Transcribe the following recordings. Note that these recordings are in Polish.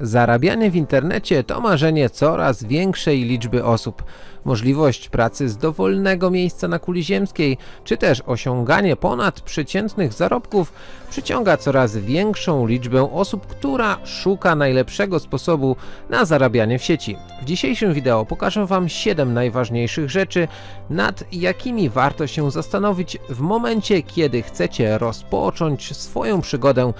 Zarabianie w internecie to marzenie coraz większej liczby osób. Możliwość pracy z dowolnego miejsca na kuli ziemskiej, czy też osiąganie ponad przeciętnych zarobków przyciąga coraz większą liczbę osób, która szuka najlepszego sposobu na zarabianie w sieci. W dzisiejszym wideo pokażę Wam 7 najważniejszych rzeczy, nad jakimi warto się zastanowić w momencie, kiedy chcecie rozpocząć swoją przygodę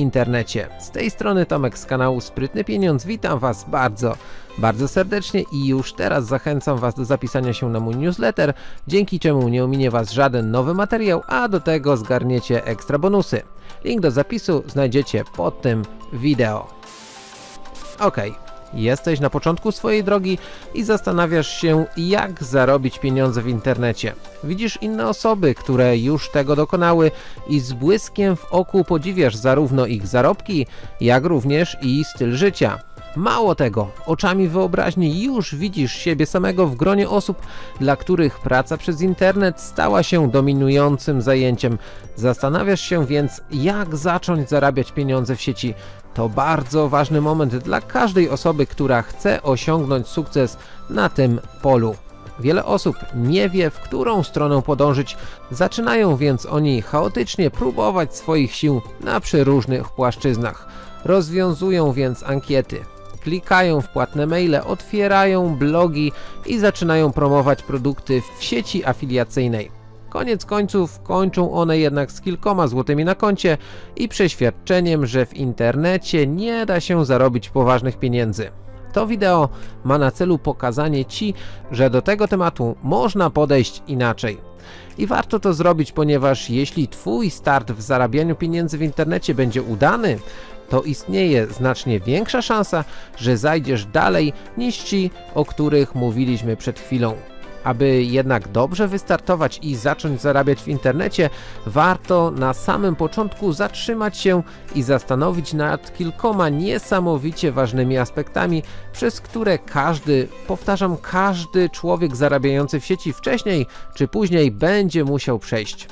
internecie. Z tej strony Tomek z kanału Sprytny Pieniądz, witam Was bardzo, bardzo serdecznie i już teraz zachęcam Was do zapisania się na mój newsletter, dzięki czemu nie ominie Was żaden nowy materiał, a do tego zgarniecie ekstra bonusy. Link do zapisu znajdziecie pod tym wideo. Ok, jesteś na początku swojej drogi i zastanawiasz się jak zarobić pieniądze w internecie. Widzisz inne osoby, które już tego dokonały i z błyskiem w oku podziwiasz zarówno ich zarobki, jak również i styl życia. Mało tego, oczami wyobraźni już widzisz siebie samego w gronie osób, dla których praca przez internet stała się dominującym zajęciem. Zastanawiasz się więc, jak zacząć zarabiać pieniądze w sieci. To bardzo ważny moment dla każdej osoby, która chce osiągnąć sukces na tym polu. Wiele osób nie wie, w którą stronę podążyć, zaczynają więc oni chaotycznie próbować swoich sił na przeróżnych płaszczyznach. Rozwiązują więc ankiety, klikają w płatne maile, otwierają blogi i zaczynają promować produkty w sieci afiliacyjnej. Koniec końców kończą one jednak z kilkoma złotymi na koncie i przeświadczeniem, że w internecie nie da się zarobić poważnych pieniędzy. To wideo ma na celu pokazanie Ci, że do tego tematu można podejść inaczej. I warto to zrobić, ponieważ jeśli Twój start w zarabianiu pieniędzy w internecie będzie udany, to istnieje znacznie większa szansa, że zajdziesz dalej niż ci, o których mówiliśmy przed chwilą. Aby jednak dobrze wystartować i zacząć zarabiać w internecie, warto na samym początku zatrzymać się i zastanowić nad kilkoma niesamowicie ważnymi aspektami, przez które każdy, powtarzam, każdy człowiek zarabiający w sieci wcześniej czy później będzie musiał przejść.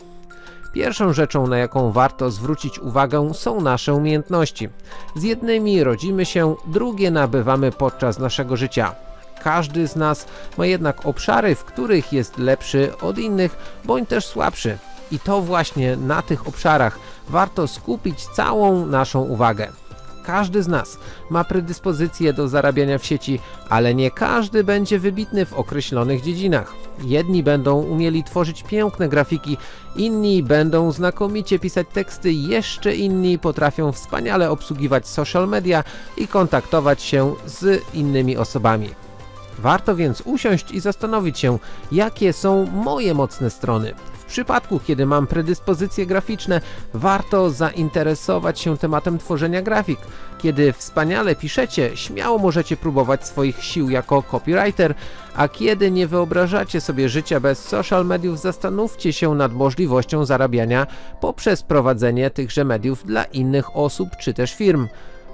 Pierwszą rzeczą, na jaką warto zwrócić uwagę są nasze umiejętności. Z jednymi rodzimy się, drugie nabywamy podczas naszego życia. Każdy z nas ma jednak obszary, w których jest lepszy od innych, bądź też słabszy. I to właśnie na tych obszarach warto skupić całą naszą uwagę. Każdy z nas ma predyspozycję do zarabiania w sieci, ale nie każdy będzie wybitny w określonych dziedzinach. Jedni będą umieli tworzyć piękne grafiki, inni będą znakomicie pisać teksty, jeszcze inni potrafią wspaniale obsługiwać social media i kontaktować się z innymi osobami. Warto więc usiąść i zastanowić się, jakie są moje mocne strony. W przypadku, kiedy mam predyspozycje graficzne, warto zainteresować się tematem tworzenia grafik. Kiedy wspaniale piszecie, śmiało możecie próbować swoich sił jako copywriter, a kiedy nie wyobrażacie sobie życia bez social mediów, zastanówcie się nad możliwością zarabiania poprzez prowadzenie tychże mediów dla innych osób czy też firm.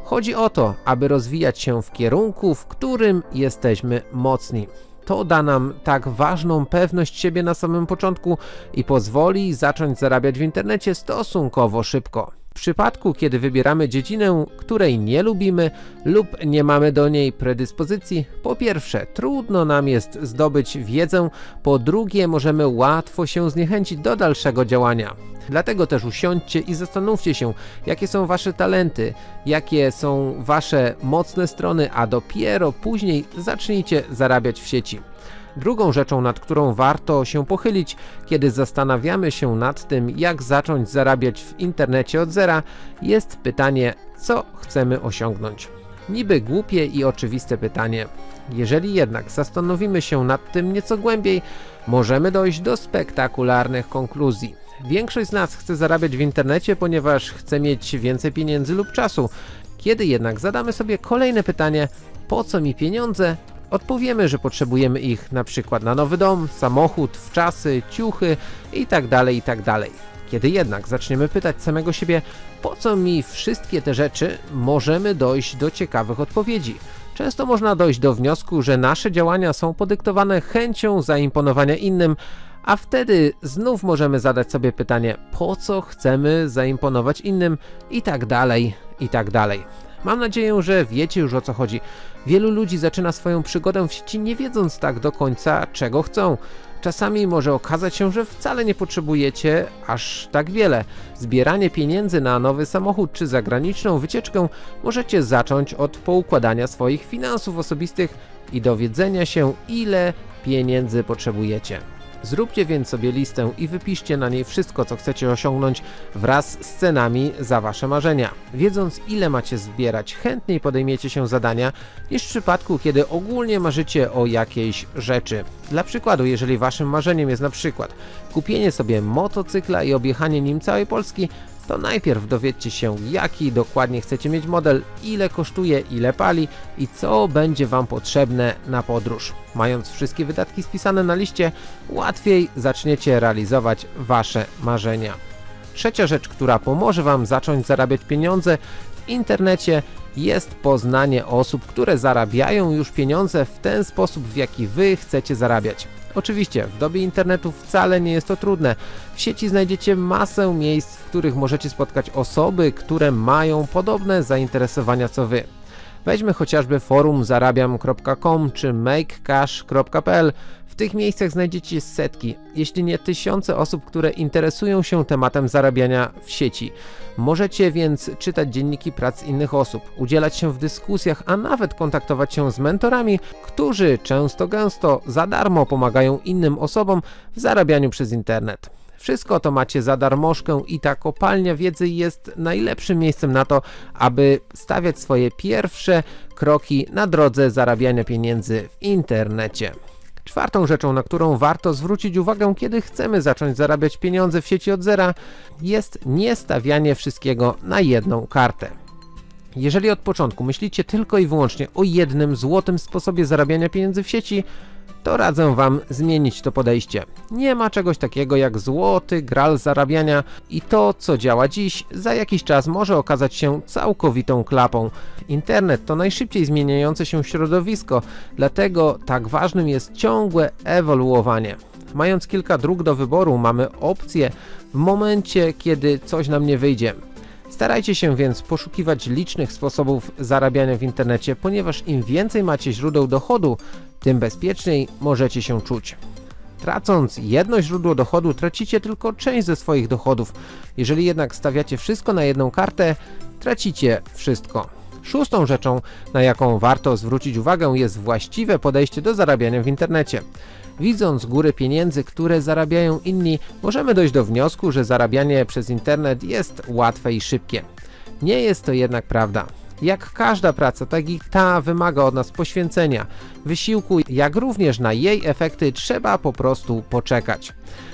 Chodzi o to, aby rozwijać się w kierunku, w którym jesteśmy mocni. To da nam tak ważną pewność siebie na samym początku i pozwoli zacząć zarabiać w internecie stosunkowo szybko. W przypadku, kiedy wybieramy dziedzinę, której nie lubimy lub nie mamy do niej predyspozycji, po pierwsze trudno nam jest zdobyć wiedzę, po drugie możemy łatwo się zniechęcić do dalszego działania. Dlatego też usiądźcie i zastanówcie się, jakie są wasze talenty, jakie są wasze mocne strony, a dopiero później zacznijcie zarabiać w sieci. Drugą rzeczą, nad którą warto się pochylić, kiedy zastanawiamy się nad tym, jak zacząć zarabiać w internecie od zera, jest pytanie, co chcemy osiągnąć. Niby głupie i oczywiste pytanie. Jeżeli jednak zastanowimy się nad tym nieco głębiej, możemy dojść do spektakularnych konkluzji. Większość z nas chce zarabiać w internecie, ponieważ chce mieć więcej pieniędzy lub czasu. Kiedy jednak zadamy sobie kolejne pytanie, po co mi pieniądze, odpowiemy, że potrzebujemy ich na przykład na nowy dom, samochód, wczasy, ciuchy itd. itd. Kiedy jednak zaczniemy pytać samego siebie, po co mi wszystkie te rzeczy, możemy dojść do ciekawych odpowiedzi. Często można dojść do wniosku, że nasze działania są podyktowane chęcią zaimponowania innym, a wtedy znów możemy zadać sobie pytanie, po co chcemy zaimponować innym i tak dalej, i tak dalej. Mam nadzieję, że wiecie już o co chodzi. Wielu ludzi zaczyna swoją przygodę w sieci nie wiedząc tak do końca czego chcą. Czasami może okazać się, że wcale nie potrzebujecie aż tak wiele. Zbieranie pieniędzy na nowy samochód czy zagraniczną wycieczkę możecie zacząć od poukładania swoich finansów osobistych i dowiedzenia się ile pieniędzy potrzebujecie. Zróbcie więc sobie listę i wypiszcie na niej wszystko, co chcecie osiągnąć wraz z cenami za Wasze marzenia. Wiedząc, ile macie zbierać, chętniej podejmiecie się zadania niż w przypadku, kiedy ogólnie marzycie o jakiejś rzeczy. Dla przykładu, jeżeli Waszym marzeniem jest na przykład kupienie sobie motocykla i objechanie nim całej Polski, to najpierw dowiedzcie się jaki dokładnie chcecie mieć model, ile kosztuje, ile pali i co będzie Wam potrzebne na podróż. Mając wszystkie wydatki spisane na liście, łatwiej zaczniecie realizować Wasze marzenia. Trzecia rzecz, która pomoże Wam zacząć zarabiać pieniądze w internecie jest poznanie osób, które zarabiają już pieniądze w ten sposób, w jaki Wy chcecie zarabiać. Oczywiście, w dobie internetu wcale nie jest to trudne. W sieci znajdziecie masę miejsc, w których możecie spotkać osoby, które mają podobne zainteresowania co Wy. Weźmy chociażby forum zarabiam.com czy makecash.pl. W tych miejscach znajdziecie setki, jeśli nie tysiące osób, które interesują się tematem zarabiania w sieci. Możecie więc czytać dzienniki prac innych osób, udzielać się w dyskusjach, a nawet kontaktować się z mentorami, którzy często gęsto za darmo pomagają innym osobom w zarabianiu przez internet. Wszystko to macie za darmożkę i ta kopalnia wiedzy jest najlepszym miejscem na to, aby stawiać swoje pierwsze kroki na drodze zarabiania pieniędzy w internecie. Czwartą rzeczą, na którą warto zwrócić uwagę, kiedy chcemy zacząć zarabiać pieniądze w sieci od zera, jest nie stawianie wszystkiego na jedną kartę. Jeżeli od początku myślicie tylko i wyłącznie o jednym złotym sposobie zarabiania pieniędzy w sieci, to radzę Wam zmienić to podejście. Nie ma czegoś takiego jak złoty gral zarabiania i to, co działa dziś, za jakiś czas może okazać się całkowitą klapą. Internet to najszybciej zmieniające się środowisko, dlatego tak ważnym jest ciągłe ewoluowanie. Mając kilka dróg do wyboru, mamy opcję w momencie, kiedy coś nam nie wyjdzie. Starajcie się więc poszukiwać licznych sposobów zarabiania w internecie, ponieważ im więcej macie źródeł dochodu, tym bezpieczniej możecie się czuć. Tracąc jedno źródło dochodu, tracicie tylko część ze swoich dochodów. Jeżeli jednak stawiacie wszystko na jedną kartę, tracicie wszystko. Szóstą rzeczą, na jaką warto zwrócić uwagę jest właściwe podejście do zarabiania w internecie. Widząc góry pieniędzy, które zarabiają inni, możemy dojść do wniosku, że zarabianie przez internet jest łatwe i szybkie. Nie jest to jednak prawda. Jak każda praca, tak i ta wymaga od nas poświęcenia, wysiłku, jak również na jej efekty trzeba po prostu poczekać.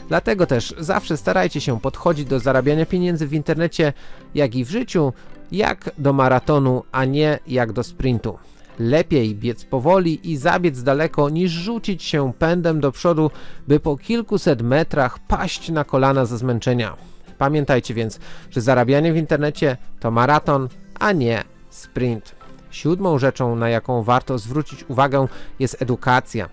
Dlatego też zawsze starajcie się podchodzić do zarabiania pieniędzy w internecie, jak i w życiu, jak do maratonu, a nie jak do sprintu. Lepiej biec powoli i zabiec daleko, niż rzucić się pędem do przodu, by po kilkuset metrach paść na kolana ze zmęczenia. Pamiętajcie więc, że zarabianie w internecie to maraton, a nie sprint. Siódmą rzeczą, na jaką warto zwrócić uwagę jest edukacja.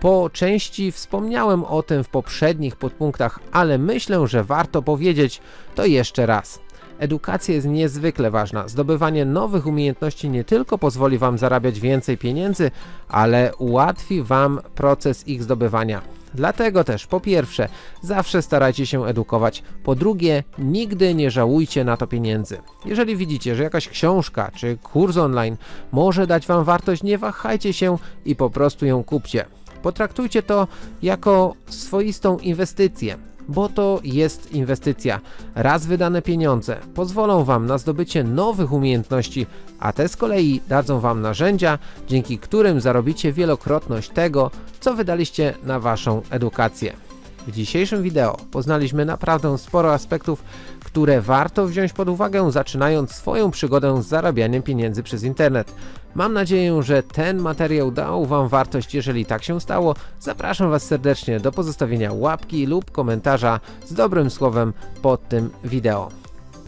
Po części wspomniałem o tym w poprzednich podpunktach, ale myślę, że warto powiedzieć to jeszcze raz. Edukacja jest niezwykle ważna. Zdobywanie nowych umiejętności nie tylko pozwoli Wam zarabiać więcej pieniędzy, ale ułatwi Wam proces ich zdobywania. Dlatego też po pierwsze, zawsze starajcie się edukować, po drugie, nigdy nie żałujcie na to pieniędzy. Jeżeli widzicie, że jakaś książka czy kurs online może dać Wam wartość, nie wahajcie się i po prostu ją kupcie. Potraktujcie to jako swoistą inwestycję bo to jest inwestycja. Raz wydane pieniądze pozwolą Wam na zdobycie nowych umiejętności, a te z kolei dadzą Wam narzędzia, dzięki którym zarobicie wielokrotność tego, co wydaliście na Waszą edukację. W dzisiejszym wideo poznaliśmy naprawdę sporo aspektów, które warto wziąć pod uwagę zaczynając swoją przygodę z zarabianiem pieniędzy przez internet. Mam nadzieję, że ten materiał dał Wam wartość, jeżeli tak się stało, zapraszam Was serdecznie do pozostawienia łapki lub komentarza z dobrym słowem pod tym wideo.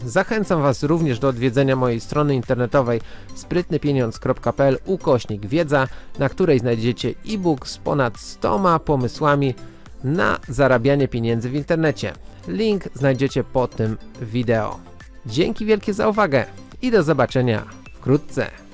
Zachęcam Was również do odwiedzenia mojej strony internetowej sprytnypieniądz.pl ukośnik wiedza, na której znajdziecie e-book z ponad 100 pomysłami na zarabianie pieniędzy w internecie. Link znajdziecie pod tym wideo. Dzięki wielkie za uwagę i do zobaczenia wkrótce.